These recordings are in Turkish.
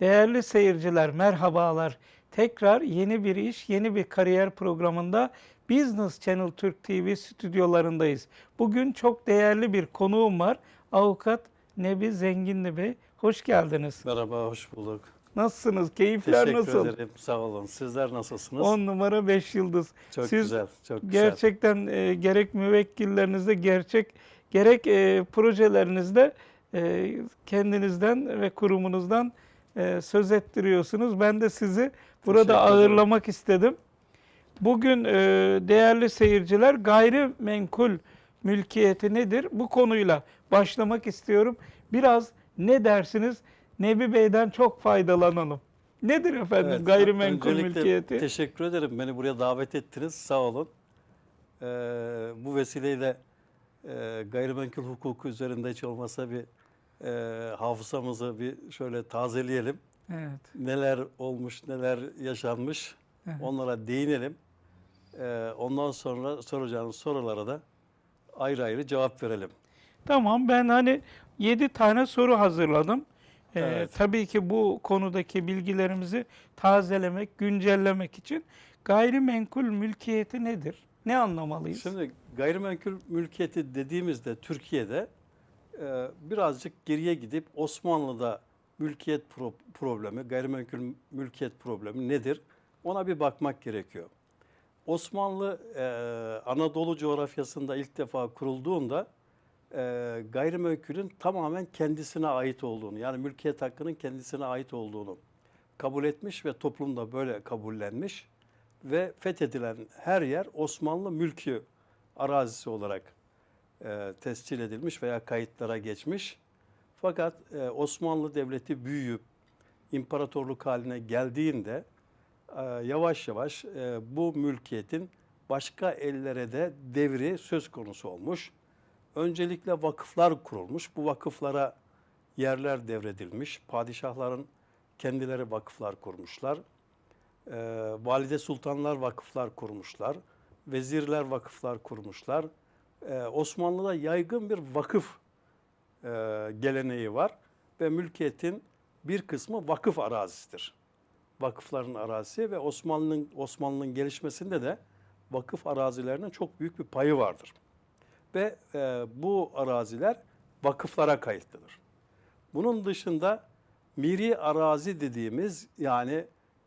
Değerli seyirciler merhabalar. Tekrar yeni bir iş, yeni bir kariyer programında Business Channel Türk TV stüdyolarındayız. Bugün çok değerli bir konuğum var. Avukat Nebi Zenginli Bey. Hoş geldiniz. Merhaba, hoş bulduk. Nasılsınız? Keyifler Teşekkür nasıl? ederim, sağ olun. Sizler nasılsınız? 10 numara 5 yıldız. çok Siz güzel, çok güzel. Gerçekten e, gerek müvekkillerinizde gerçek gerek e, projelerinizde e, kendinizden ve kurumunuzdan e, söz ettiriyorsunuz. Ben de sizi burada ağırlamak istedim. Bugün e, değerli seyirciler gayrimenkul mülkiyeti nedir? Bu konuyla başlamak istiyorum. Biraz ne dersiniz? Nebi Bey'den çok faydalanalım. Nedir efendim Evet, gayrimenkul mülkiyeti? Teşekkür ederim. Beni buraya davet ettiniz. Sağ olun. Ee, bu vesileyle e, gayrimenkul hukuku üzerinde hiç olmasa bir e, hafızamızı bir şöyle tazeleyelim. Evet. Neler olmuş, neler yaşanmış Evet. onlara değinelim. Ee, ondan sonra soracağınız sorulara da ayrı ayrı cevap verelim. Tamam ben hani 7 tane soru hazırladım. Ee, Evet. Tabii ki bu konudaki bilgilerimizi tazelemek, güncellemek için gayrimenkul mülkiyeti nedir? Ne anlamalıyız? Şimdi gayrimenkul mülkiyeti dediğimizde Türkiye'de e, birazcık geriye gidip Osmanlı'da mülkiyet pro- problemi, gayrimenkul mülkiyet problemi nedir? Ona bir bakmak gerekiyor. Osmanlı e, Anadolu coğrafyasında ilk defa kurulduğunda e, gayrimenkulün tamamen kendisine ait olduğunu, yani mülkiyet hakkının kendisine ait olduğunu kabul etmiş ve toplumda böyle kabullenmiş ve fethedilen her yer Osmanlı mülkü arazisi olarak e, tescil edilmiş veya kayıtlara geçmiş. Fakat e, Osmanlı Devleti büyüyüp imparatorluk haline geldiğinde e, yavaş yavaş e, bu mülkiyetin başka ellere de devri söz konusu olmuş. Öncelikle vakıflar kurulmuş. Bu vakıflara yerler devredilmiş. Padişahların kendileri vakıflar kurmuşlar. Ee, valide sultanlar vakıflar kurmuşlar. Vezirler vakıflar kurmuşlar. Ee, Osmanlı'da yaygın bir vakıf e, geleneği var ve mülkiyetin bir kısmı vakıf arazisidir. Vakıfların arazisi ve Osmanlı'nın Osmanlı'nın gelişmesinde de vakıf arazilerinin çok büyük bir payı vardır. Ve e, bu araziler vakıflara kayıtlıdır. Bunun dışında miri arazi dediğimiz yani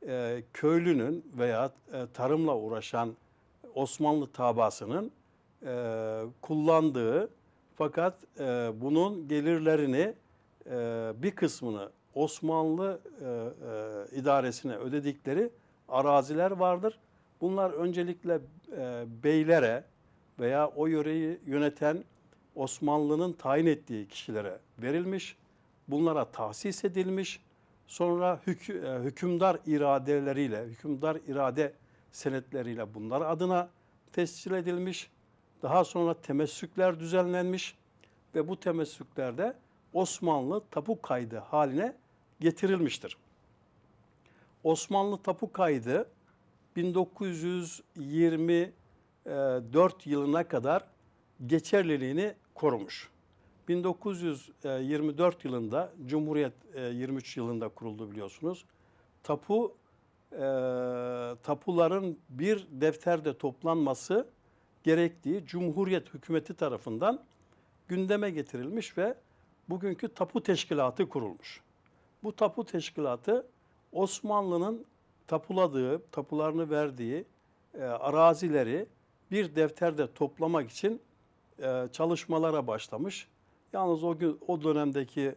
e, köylünün veya e, tarımla uğraşan Osmanlı tabasının e, kullandığı fakat e, bunun gelirlerini e, bir kısmını Osmanlı e, e, idaresine ödedikleri araziler vardır. Bunlar öncelikle e, beylere veya o yöreyi yöneten Osmanlı'nın tayin ettiği kişilere verilmiş. Bunlara tahsis edilmiş. Sonra hükü- e, hükümdar iradeleriyle, hükümdar irade senetleriyle bunlar adına tescil edilmiş. Daha sonra temessükler düzenlenmiş ve bu temessüklerde Osmanlı tapu kaydı haline getirilmiştir. Osmanlı tapu kaydı 1924 yılına kadar geçerliliğini korumuş. 1924 yılında Cumhuriyet e, 23 yılında kuruldu biliyorsunuz. Tapu e, tapuların bir defterde toplanması gerektiği Cumhuriyet hükümeti tarafından gündeme getirilmiş ve bugünkü tapu teşkilatı kurulmuş. Bu tapu teşkilatı Osmanlı'nın tapuladığı, tapularını verdiği e, arazileri bir defterde toplamak için e, çalışmalara başlamış. Yalnız o gün o dönemdeki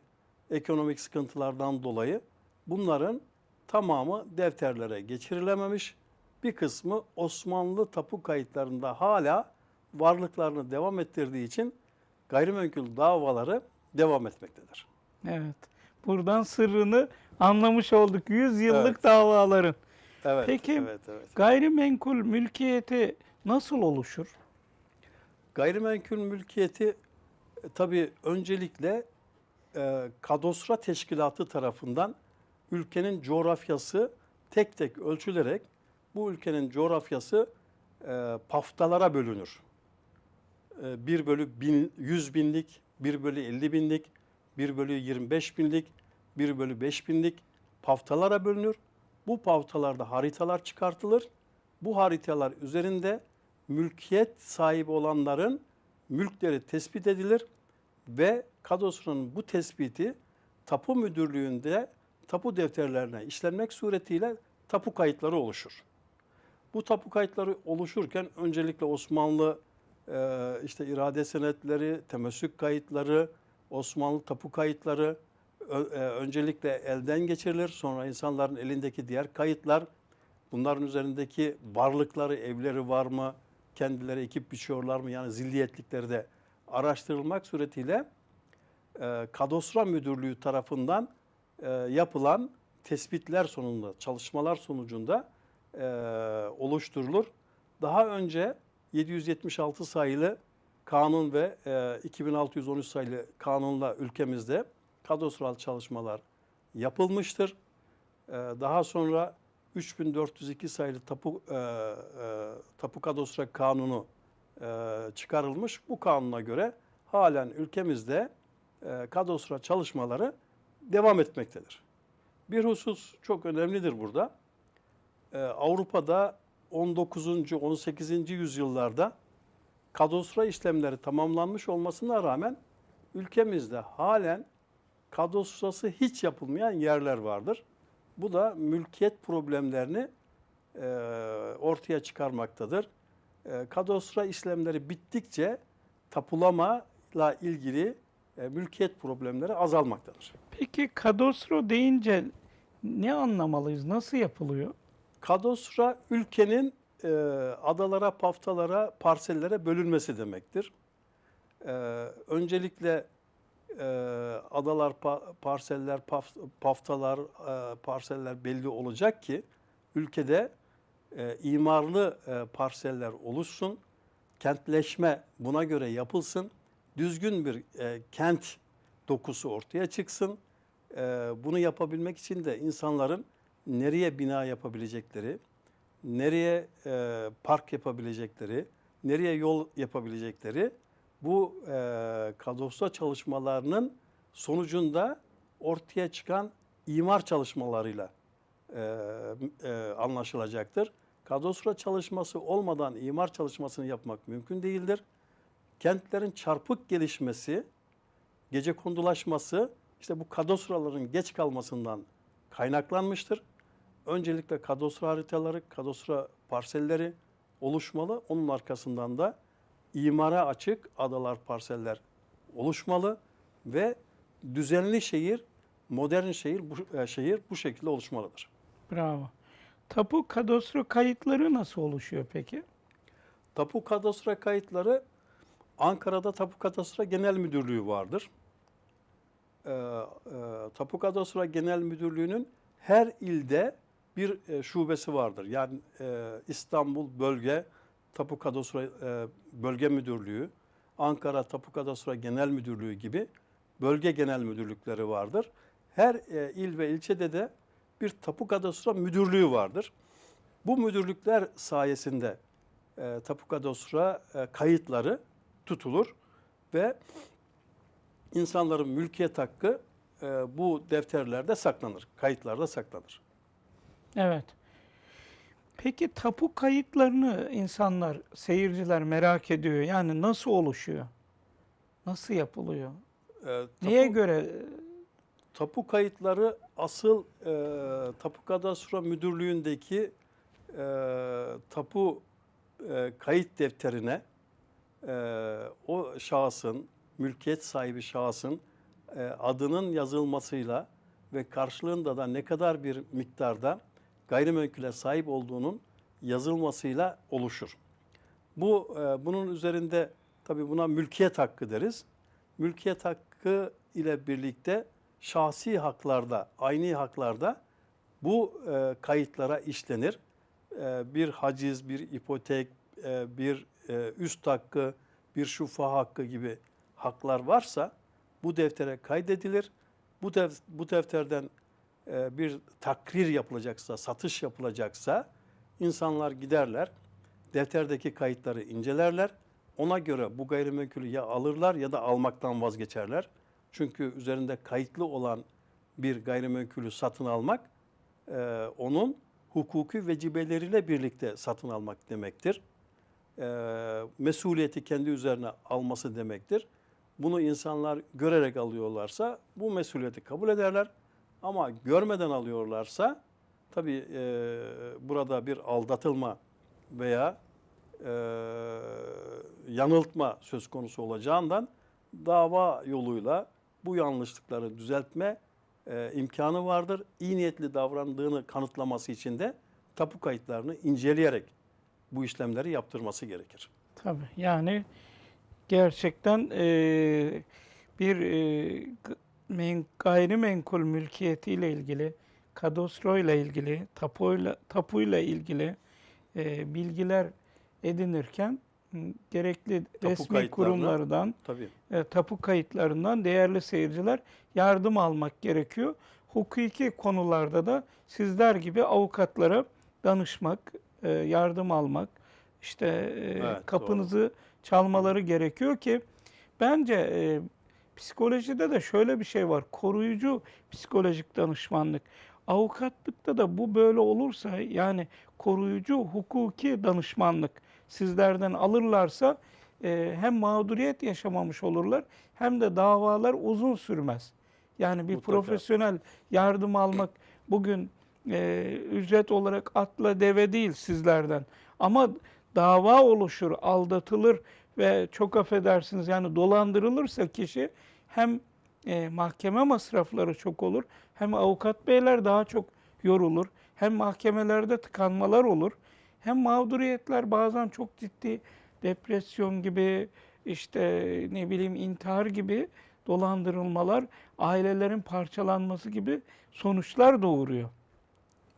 ekonomik sıkıntılardan dolayı bunların tamamı defterlere geçirilememiş. Bir kısmı Osmanlı tapu kayıtlarında hala varlıklarını devam ettirdiği için gayrimenkul davaları devam etmektedir. Evet. Buradan sırrını anlamış olduk. 100 yıllık Evet. davaların. Evet. Peki, evet, evet. Gayrimenkul mülkiyeti nasıl oluşur? Gayrimenkul mülkiyeti e, tabii öncelikle e, kadostra teşkilatı tarafından ülkenin coğrafyası tek tek ölçülerek bu ülkenin coğrafyası e, paftalara bölünür. E, 1 bölü bin, 100 binlik, 1 bölü 50 binlik, 1 bölü 25 binlik, 1 bölü 5 binlik paftalara bölünür. Bu paftalarda haritalar çıkartılır. Bu haritalar üzerinde mülkiyet sahibi olanların mülkleri tespit edilir ve kadastronun bu tespiti tapu müdürlüğünde tapu defterlerine işlenmek suretiyle tapu kayıtları oluşur. Bu tapu kayıtları oluşurken öncelikle Osmanlı e, işte irade senetleri, temessük kayıtları, Osmanlı tapu kayıtları ö- e, öncelikle elden geçirilir. Sonra insanların elindeki diğer kayıtlar, bunların üzerindeki varlıkları, evleri var mı, kendileri ekip biçiyorlar mı yani zilliyetlikleri de araştırılmak suretiyle e, Kadastro Müdürlüğü tarafından e, yapılan tespitler sonunda, çalışmalar sonucunda e, oluşturulur. Daha önce 776 sayılı kanun ve e, 2613 sayılı kanunla ülkemizde kadastral çalışmalar yapılmıştır. E, daha sonra 3402 sayılı tapu e, e, tapu kadastro kanunu e, çıkarılmış. Bu kanuna göre halen ülkemizde e, kadastro çalışmaları devam etmektedir. Bir husus çok önemlidir burada. Ee, Avrupa'da 19. 18. yüzyıllarda kadastro işlemleri tamamlanmış olmasına rağmen ülkemizde halen kadastrosu hiç yapılmayan yerler vardır. Bu da mülkiyet problemlerini e, ortaya çıkarmaktadır. E, kadastro işlemleri bittikçe tapulamayla ilgili e, mülkiyet problemleri azalmaktadır. Peki kadastro deyince ne anlamalıyız? Nasıl yapılıyor? Kadastro ülkenin e, adalara, paftalara, parsellere bölünmesi demektir. E, öncelikle e, adalar, pa- parseller, paf- paftalar, e, parseller belli olacak ki ülkede e, imarlı e, parseller oluşsun, kentleşme buna göre yapılsın, düzgün bir e, kent dokusu ortaya çıksın. E, bunu yapabilmek için de insanların nereye bina yapabilecekleri, nereye e, park yapabilecekleri, nereye yol yapabilecekleri bu e, kadastro çalışmalarının sonucunda ortaya çıkan imar çalışmalarıyla e, e, anlaşılacaktır. Kadastro çalışması olmadan imar çalışmasını yapmak mümkün değildir. Kentlerin çarpık gelişmesi, gece kondulaşması işte bu kadastroların geç kalmasından kaynaklanmıştır. Öncelikle kadastro haritaları, kadastro parselleri oluşmalı. Onun arkasından da imara açık adalar, parseller oluşmalı ve düzenli şehir, modern şehir bu e, şehir bu şekilde oluşmalıdır. Bravo. Tapu kadastro kayıtları nasıl oluşuyor peki? Tapu kadastro kayıtları Ankara'da Tapu Kadastro Genel Müdürlüğü vardır. Ee, e, Tapu Kadastro Genel Müdürlüğü'nün her ilde bir e, şubesi vardır. Yani e, İstanbul Bölge Tapu Kadastro e, Bölge Müdürlüğü, Ankara Tapu Kadastro Genel Müdürlüğü gibi bölge genel müdürlükleri vardır. Her e, il ve ilçede de bir tapu kadastro müdürlüğü vardır. Bu müdürlükler sayesinde e, tapu kadastro e, kayıtları tutulur ve insanların mülkiyet hakkı e, bu defterlerde saklanır, kayıtlarda saklanır. Evet. Peki tapu kayıtlarını insanlar, seyirciler merak ediyor. Yani nasıl oluşuyor? Nasıl yapılıyor? E, Neye tapu- göre? Tapu kayıtları asıl e, Tapu Kadastro Müdürlüğü'ndeki e, tapu e, kayıt defterine e, o şahsın, mülkiyet sahibi şahsın e, adının yazılmasıyla ve karşılığında da ne kadar bir miktarda gayrimenkule sahip olduğunun yazılmasıyla oluşur. Bu e, bunun üzerinde tabii buna mülkiyet hakkı deriz. Mülkiyet hakkı ile birlikte şahsi haklarda, aynı haklarda bu e, kayıtlara işlenir. E, bir haciz, bir ipotek, e, bir e, üst hakkı, bir şufa hakkı gibi haklar varsa bu deftere kaydedilir. Bu, def- bu defterden bir takrir yapılacaksa, satış yapılacaksa insanlar giderler, defterdeki kayıtları incelerler. Ona göre bu gayrimenkulü ya alırlar ya da almaktan vazgeçerler. Çünkü üzerinde kayıtlı olan bir gayrimenkulü satın almak e, onun hukuki vecibeleriyle birlikte satın almak demektir. E, mesuliyeti kendi üzerine alması demektir. Bunu insanlar görerek alıyorlarsa bu mesuliyeti kabul ederler. Ama görmeden alıyorlarsa tabii e, burada bir aldatılma veya e, yanıltma söz konusu olacağından dava yoluyla bu yanlışlıkları düzeltme e, imkanı vardır. İyi niyetli davrandığını kanıtlaması için de tapu kayıtlarını inceleyerek bu işlemleri yaptırması gerekir. Tabii yani gerçekten eee, bir g- men, gayrimenkul mülkiyetiyle ilgili, kadastroyla ilgili, tapuyla, tapuyla ilgili eee, bilgiler edinirken gerekli resmi kayıtlarına- kurumlardan, Tabii. e, tapu kayıtlarından değerli seyirciler yardım almak gerekiyor. Hukuki konularda da sizler gibi avukatlara danışmak, e, yardım almak, işte e, Evet, kapınızı çalmaları gerekiyor ki bence e, psikolojide de şöyle bir şey var. Koruyucu psikolojik danışmanlık. Avukatlıkta da bu böyle olursa yani koruyucu hukuki danışmanlık sizlerden alırlarsa e, hem mağduriyet yaşamamış olurlar hem de davalar uzun sürmez. Yani bir Mutlaka. profesyonel yardım almak bugün e, ücret olarak atla deve değil sizlerden. Ama dava oluşur, aldatılır ve çok affedersiniz yani dolandırılırsa kişi hem e, mahkeme masrafları çok olur hem avukat beyler daha çok yorulur. Hem mahkemelerde tıkanmalar olur. Hem mağduriyetler bazen çok ciddi depresyon gibi işte ne bileyim intihar gibi dolandırılmalar, ailelerin parçalanması gibi sonuçlar doğuruyor.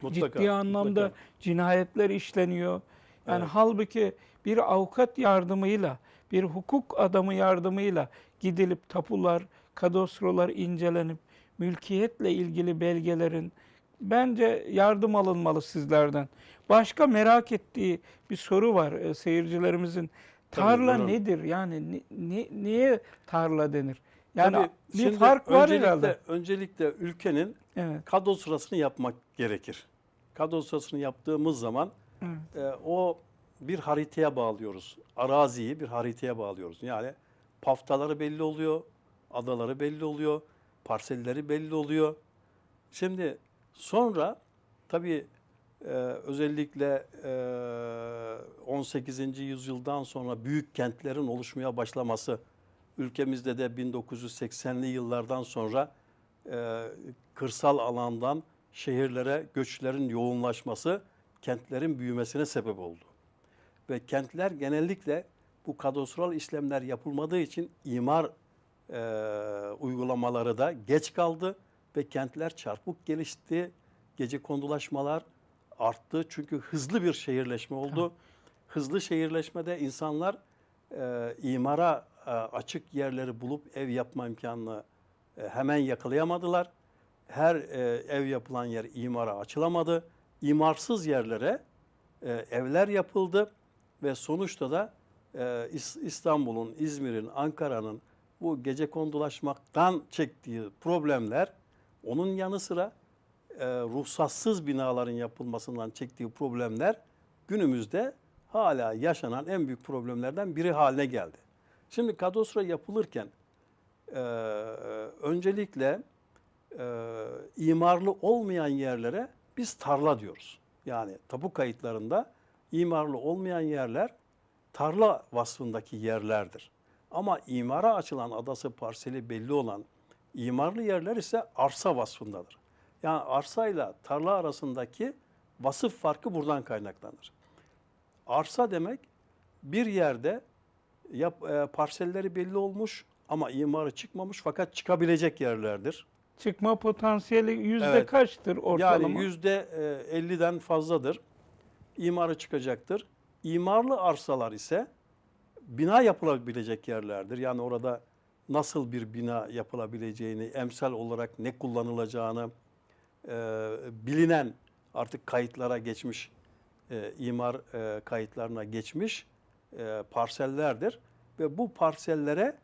Mutlaka. Ciddi anlamda mutlaka. cinayetler işleniyor. Yani Evet. halbuki bir avukat yardımıyla, bir hukuk adamı yardımıyla gidilip tapular, kadastrolar incelenip mülkiyetle ilgili belgelerin bence yardım alınmalı sizlerden. Başka merak ettiği bir soru var e, seyircilerimizin. Tabii, Tarla buyurun. nedir? Yani ni- ni- niye tarla denir? Yani Tabii, bir fark var öncelikle, herhalde. Öncelikle ülkenin Evet. kadrosurasını yapmak gerekir. Kadrosurasını yaptığımız zaman Evet. e, o bir haritaya bağlıyoruz. Araziyi bir haritaya bağlıyoruz. Yani paftaları belli oluyor, adaları belli oluyor, parselleri belli oluyor. Şimdi sonra tabii e, özellikle e, 18. yüzyıldan sonra büyük kentlerin oluşmaya başlaması ülkemizde de 1980'li yıllardan sonra e, kırsal alandan şehirlere göçlerin yoğunlaşması kentlerin büyümesine sebep oldu. Ve kentler genellikle bu kadastral işlemler yapılmadığı için imar e, uygulamaları da geç kaldı ve kentler çarpık gelişti. Gece kondulaşmalar arttı çünkü hızlı bir şehirleşme oldu. Hızlı şehirleşmede insanlar e, imara e, açık yerleri bulup ev yapma imkanını e, hemen yakalayamadılar. Her e, ev yapılan yer imara açılamadı. İmarsız yerlere e, evler yapıldı ve sonuçta da e, İs- İstanbul'un, İzmir'in, Ankara'nın bu gece kondulaşmaktan çektiği problemler onun yanı sıra e, ruhsatsız binaların yapılmasından çektiği problemler günümüzde hala yaşanan en büyük problemlerden biri haline geldi. Şimdi kadastro yapılırken e, öncelikle e, imarlı olmayan yerlere biz tarla diyoruz. Yani tapu kayıtlarında imarlı olmayan yerler tarla vasfındaki yerlerdir. Ama imara açılan adası parseli belli olan imarlı yerler ise arsa vasfındadır. Yani arsayla tarla arasındaki vasıf farkı buradan kaynaklanır. Arsa demek bir yerde yap, e, parselleri belli olmuş ama imarı çıkmamış fakat çıkabilecek yerlerdir. Çıkma potansiyeli yüzde Evet. kaçtır ortalama? Yani yüzde e, 50'den fazladır. İmarı çıkacaktır. İmarlı arsalar ise bina yapılabilecek yerlerdir. Yani orada nasıl bir bina yapılabileceğini, emsal olarak ne kullanılacağını e, bilinen artık kayıtlara geçmiş, e, imar e, kayıtlarına geçmiş e, parsellerdir. Ve bu parsellere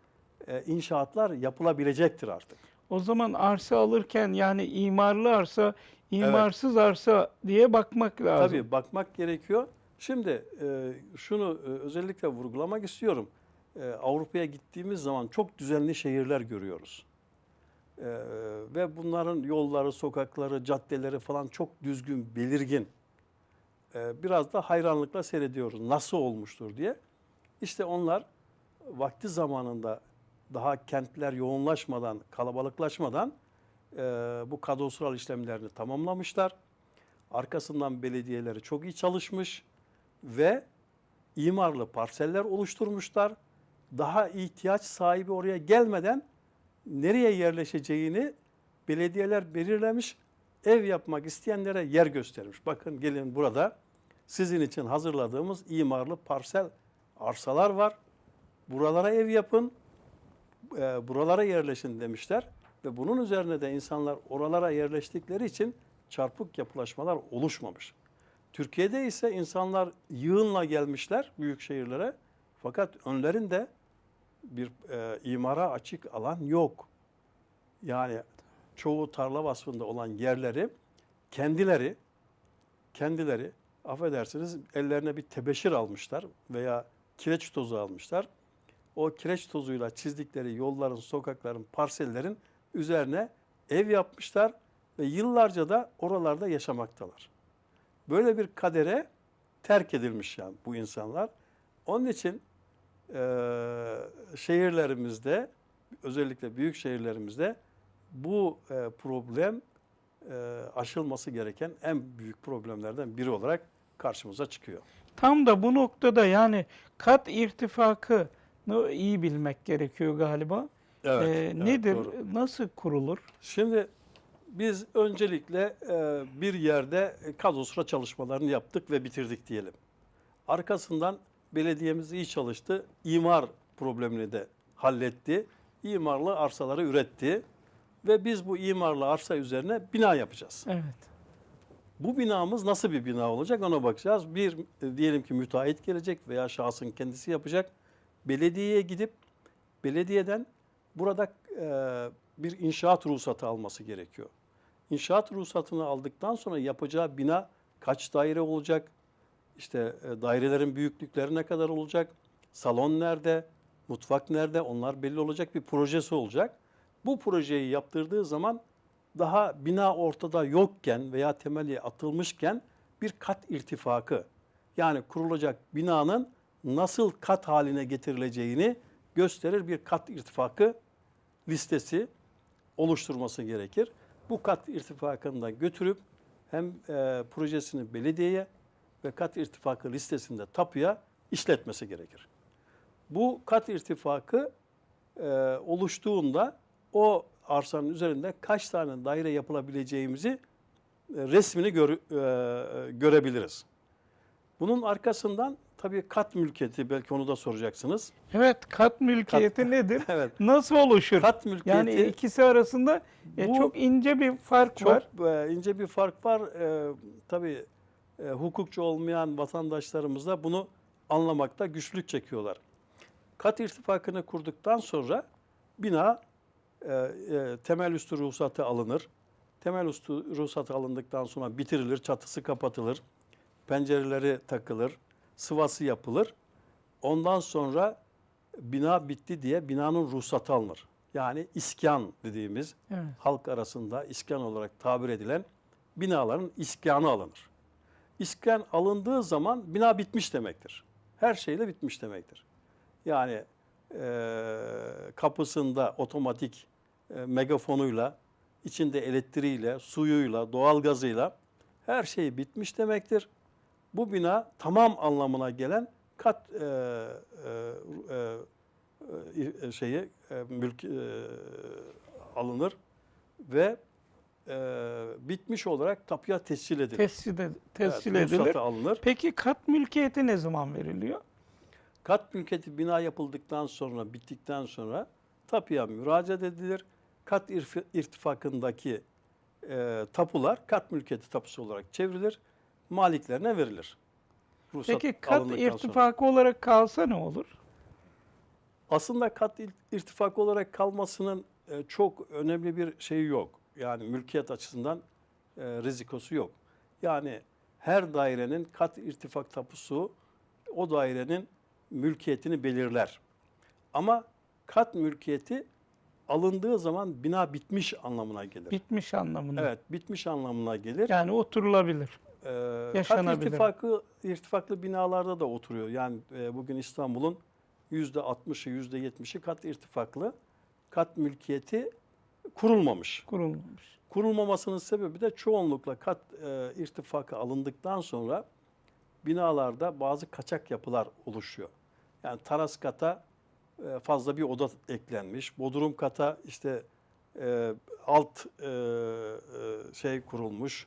e, inşaatlar yapılabilecektir artık. O zaman arsa alırken yani imarlı arsa, imarsız arsa diye bakmak lazım. Tabii bakmak gerekiyor. Şimdi e, şunu e, özellikle vurgulamak istiyorum. E, Avrupa'ya gittiğimiz zaman çok düzenli şehirler görüyoruz. E, ve bunların yolları, sokakları, caddeleri falan çok düzgün, belirgin. E, biraz da hayranlıkla seyrediyoruz. Nasıl olmuştur diye. İşte onlar vakti zamanında daha kentler yoğunlaşmadan, kalabalıklaşmadan e, bu kadastral işlemlerini tamamlamışlar. Arkasından belediyeleri çok iyi çalışmış ve imarlı parseller oluşturmuşlar. Daha ihtiyaç sahibi oraya gelmeden nereye yerleşeceğini belediyeler belirlemiş. Ev yapmak isteyenlere yer göstermiş. Bakın gelin burada sizin için hazırladığımız imarlı parsel arsalar var. Buralara ev yapın, e, buralara yerleşin demişler. Ve bunun üzerine de insanlar oralara yerleştikleri için çarpık yapılaşmalar oluşmamış. Türkiye'de ise insanlar yığınla gelmişler büyük şehirlere. Fakat önlerinde bir e, imara açık alan yok. Yani çoğu tarla vasfında olan yerleri kendileri kendileri affedersiniz ellerine bir tebeşir almışlar veya kireç tozu almışlar. O kireç tozuyla çizdikleri yolların, sokakların, parsellerin üzerine ev yapmışlar ve yıllarca da oralarda yaşamaktalar. Böyle bir kadere terk edilmiş yani bu insanlar. Onun için eee, şehirlerimizde özellikle büyük şehirlerimizde bu e, problem e, aşılması gereken en büyük problemlerden biri olarak karşımıza çıkıyor. Tam da bu noktada yani kat irtifakını iyi bilmek gerekiyor galiba. Ee, evet, nedir? doğru. Nasıl kurulur? Şimdi biz öncelikle e, bir yerde kadastro çalışmalarını yaptık ve bitirdik diyelim. Arkasından belediyemiz iyi çalıştı. İmar problemini de halletti. İmarlı arsaları üretti. Ve biz bu imarlı arsa üzerine bina yapacağız. Evet. Bu binamız nasıl bir bina olacak ona bakacağız. Bir e, diyelim ki müteahhit gelecek veya şahsın kendisi yapacak. Belediyeye gidip belediyeden burada e, bir inşaat ruhsatı alması gerekiyor. İnşaat ruhsatını aldıktan sonra yapacağı bina kaç daire olacak? İşte e, dairelerin büyüklükleri ne kadar olacak? Salon nerede? Mutfak nerede? Onlar belli olacak bir projesi olacak. Bu projeyi yaptırdığı zaman daha bina ortada yokken veya temeli atılmışken bir kat irtifakı yani kurulacak binanın nasıl kat haline getirileceğini gösterir bir kat irtifakı listesi oluşturması gerekir. Bu kat irtifakını da götürüp hem e, projesini belediyeye ve kat irtifakı listesinde tapuya işletmesi gerekir. Bu kat irtifakı e, oluştuğunda o arsanın üzerinde kaç tane daire yapılabileceğimizi e, resmini gör- e, görebiliriz. Bunun arkasından tabii kat mülkiyeti belki onu da soracaksınız. Evet, kat mülkiyeti nedir? Evet. Nasıl oluşur? Kat mülkiyeti yani ikisi arasında e, Bu çok ince bir fark çok var. e, ince bir fark var. E, tabii e, hukukçu olmayan vatandaşlarımız da bunu anlamakta güçlük çekiyorlar. Kat irtifakını kurduktan sonra bina e, e, temel üstü ruhsatı alınır. Temel üstü ruhsatı alındıktan sonra bitirilir, çatısı kapatılır, pencereleri takılır, sıvası yapılır. Ondan sonra bina bitti diye binanın ruhsatı alınır. Yani iskan dediğimiz Evet. halk arasında iskan olarak tabir edilen binaların iskanı alınır. İskan alındığı zaman bina bitmiş demektir. Her şeyle bitmiş demektir. Yani eee, kapısında otomatik e, megafonuyla, içinde elektriğiyle, suyuyla, doğalgazıyla her şey bitmiş demektir. Bu bina tamam anlamına gelen kat e, e, e, e, şeyi e, mülk e, alınır ve e, bitmiş olarak tapuya tescil edilir. Tescil, ed- tescil Evet, edilir. alınır. Peki kat mülkiyeti ne zaman veriliyor? Kat mülkiyeti bina yapıldıktan sonra, bittikten sonra tapuya müracaat edilir. Kat irtifakındaki e, tapular kat mülkiyeti tapusu olarak çevrilir. Maliklerine verilir. Ruhsat Peki kat alındıktan sonra. irtifakı olarak kalsa ne olur? Aslında kat irtifakı olarak kalmasının e, çok önemli bir şey yok. Yani mülkiyet açısından e, rizikosu yok. Yani her dairenin kat irtifak tapusu o dairenin mülkiyetini belirler. Ama kat mülkiyeti alındığı zaman bina bitmiş anlamına gelir. Bitmiş anlamında. Evet, bitmiş anlamına gelir. Yani oturulabilir. Ee, kat irtifakı, irtifaklı binalarda da oturuyor. Yani e, bugün İstanbul'un yüzde 60'ı, yüzde 70'i kat irtifaklı. Kat mülkiyeti kurulmamış. Kurulmamış. Kurulmamasının sebebi de çoğunlukla kat e, irtifakı alındıktan sonra binalarda bazı kaçak yapılar oluşuyor. Yani taras kata e, fazla bir oda eklenmiş. Bodrum kata işte e, alt e, e, şey kurulmuş,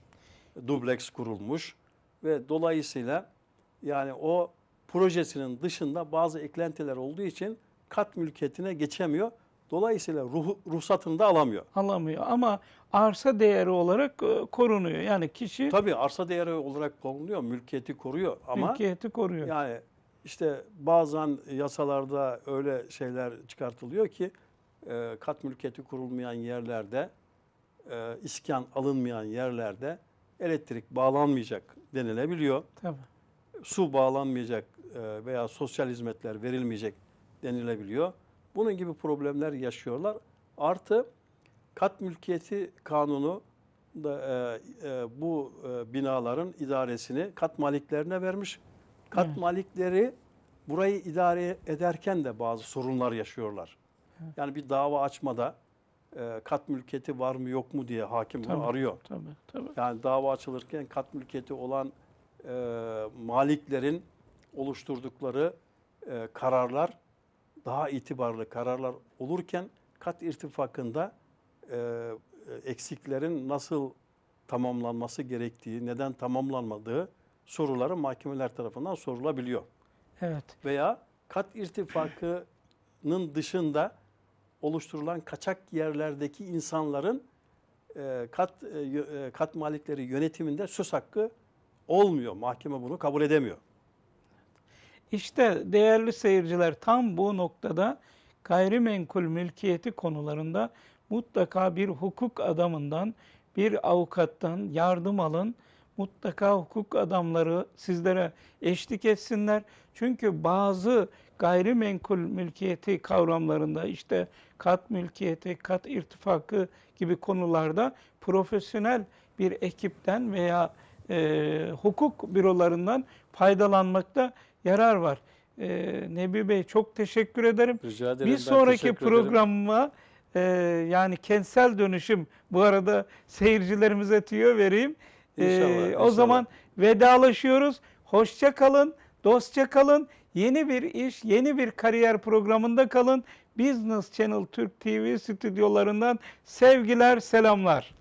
dubleks kurulmuş ve dolayısıyla yani o projesinin dışında bazı eklentiler olduğu için kat mülkiyetine geçemiyor. Dolayısıyla ruh, ruhsatını da alamıyor. Alamıyor ama arsa değeri olarak e, korunuyor. Yani kişi Tabii arsa değeri olarak korunuyor, mülkiyeti koruyor ama mülkiyeti koruyor. yani işte bazen yasalarda öyle şeyler çıkartılıyor ki e, kat mülkiyeti kurulmayan yerlerde, e, iskan alınmayan yerlerde elektrik bağlanmayacak denilebiliyor. Tabii. Su bağlanmayacak e, veya sosyal hizmetler verilmeyecek denilebiliyor. Bunun gibi problemler yaşıyorlar. Artı kat mülkiyeti kanunu da e, e, bu e, binaların idaresini kat maliklerine vermiş. Kat Evet. malikleri burayı idare ederken de bazı sorunlar yaşıyorlar. Yani bir dava açmada e, kat mülkiyeti var mı yok mu diye hakim Tabii. arıyor. Tabii, tabii. Yani dava açılırken kat mülkiyeti olan e, maliklerin oluşturdukları e, kararlar daha itibarlı kararlar olurken kat irtifakında e, eksiklerin nasıl tamamlanması gerektiği, neden tamamlanmadığı soruları mahkemeler tarafından sorulabiliyor. Evet. Veya kat irtifakının dışında oluşturulan kaçak yerlerdeki insanların e, kat e, e, kat malikleri yönetiminde söz hakkı olmuyor. Mahkeme bunu kabul edemiyor. İşte değerli seyirciler tam bu noktada gayrimenkul mülkiyeti konularında mutlaka bir hukuk adamından, bir avukattan yardım alın. Mutlaka hukuk adamları sizlere eşlik etsinler. Çünkü bazı gayrimenkul mülkiyeti kavramlarında işte kat mülkiyeti, kat irtifakı gibi konularda profesyonel bir ekipten veya e, hukuk bürolarından faydalanmakta yarar var. E, Nebi Bey çok teşekkür ederim. Rica ederim. Bir sonraki programıma e, yani kentsel dönüşüm bu arada seyircilerimize tüyo vereyim. İnşallah, O inşallah. zaman vedalaşıyoruz. Hoşça kalın, dostça kalın. Yeni bir iş, yeni bir kariyer programında kalın. Business Channel Türk TV stüdyolarından sevgiler, selamlar.